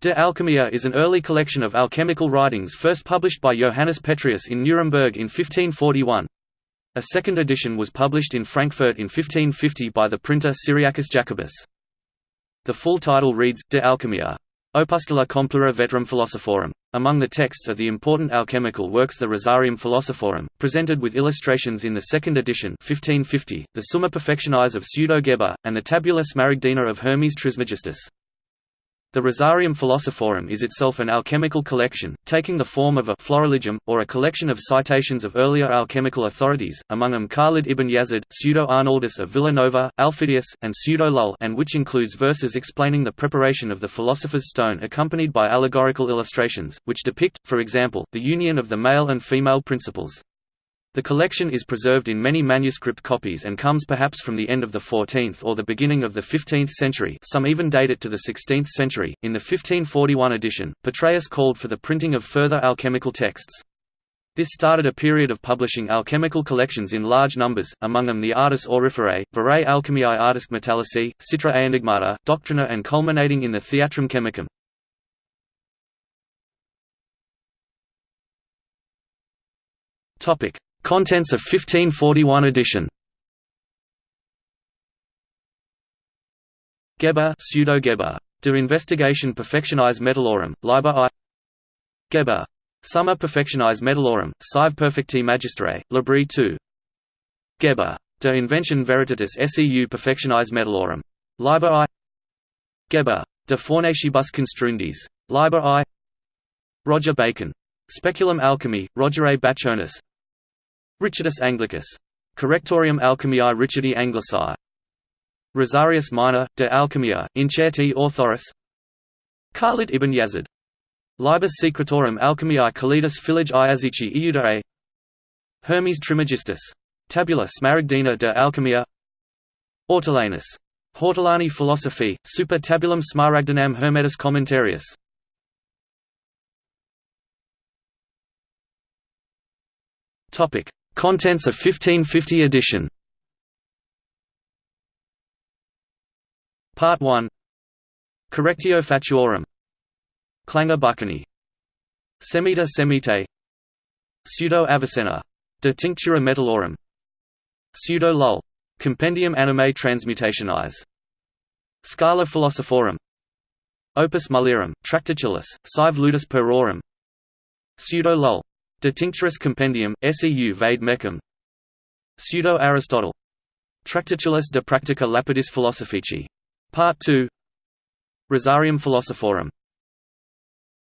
De Alchemia is an early collection of alchemical writings first published by Johannes Petreius in Nuremberg in 1541. A second edition was published in Frankfurt in 1550 by the printer Cyriacus Jacobus. The full title reads, De Alchemia. Opuscula Complura Veterum Philosophorum. Among the texts are the important alchemical works the Rosarium Philosophorum, presented with illustrations in the second edition 1550, the Summa Perfectionis of Pseudo-Geber, and the Tabula Smaragdina of Hermes Trismegistus. The Rosarium Philosophorum is itself an alchemical collection, taking the form of a florilegium, or a collection of citations of earlier alchemical authorities, among them Khalid ibn Yazid, Pseudo-Arnaldus of Villanova, Alphidius, and Pseudo-Lull and which includes verses explaining the preparation of the philosopher's stone accompanied by allegorical illustrations, which depict, for example, the union of the male and female principles. The collection is preserved in many manuscript copies and comes perhaps from the end of the 14th or the beginning of the 15th century some even date it to the 16th century. In the 1541 edition, Petreius called for the printing of further alchemical texts. This started a period of publishing alchemical collections in large numbers, among them the Artis Auriferae, Verae Alchemiae Artis Metallici, Citra Enigmata, Doctrina and culminating in the Theatrum Chemicum. Topic: Contents of 1541 edition Geber pseudo-Geber. De Investigatione Perfectionis Metallorum, Liber I Geber. Summa Perfectionis Metallorum, Sive Perfecti Magisterii, Libri 2 Geber. De Inventione Veritatis Seu Perfectionis Metallorum. Liber I Geber. De Fornacibus Construendis. Liber I Roger Bacon. Speculum Alchemiae, Rogere Bachonis, Richardus Anglicus. Correctorium Alchemiae Richardi Anglici. Rosarius Minor, de Alchemia, Incerti Authoris Khalid ibn Yazid. Liber Secretorum Alchemiae Khalidus Philij Iazici Iudare Hermes Trismegistus. Tabula Smaragdina de Alchemia Ortolanus. Hortolani Philosophy, Super Tabulam Smaragdinam Hermetis Commentarius Topic: Contents of 1550 edition. Part 1 Correctio Fatuorum Clangor Buccinae Semita Semitae. Pseudo Avicenna. De Tinctura Metallorum. Pseudo Lull Compendium Animae Transmutationis Scala Philosophorum. Opus Mulierum, Tractatulus, Sive Ludus Puerorum. Pseudo Lull De Tincturis Compendium, Seu Vade Mecum Pseudo-Aristotle. Tractatulus de Practica Lapidis Philosophici. Part 2 Rosarium Philosophorum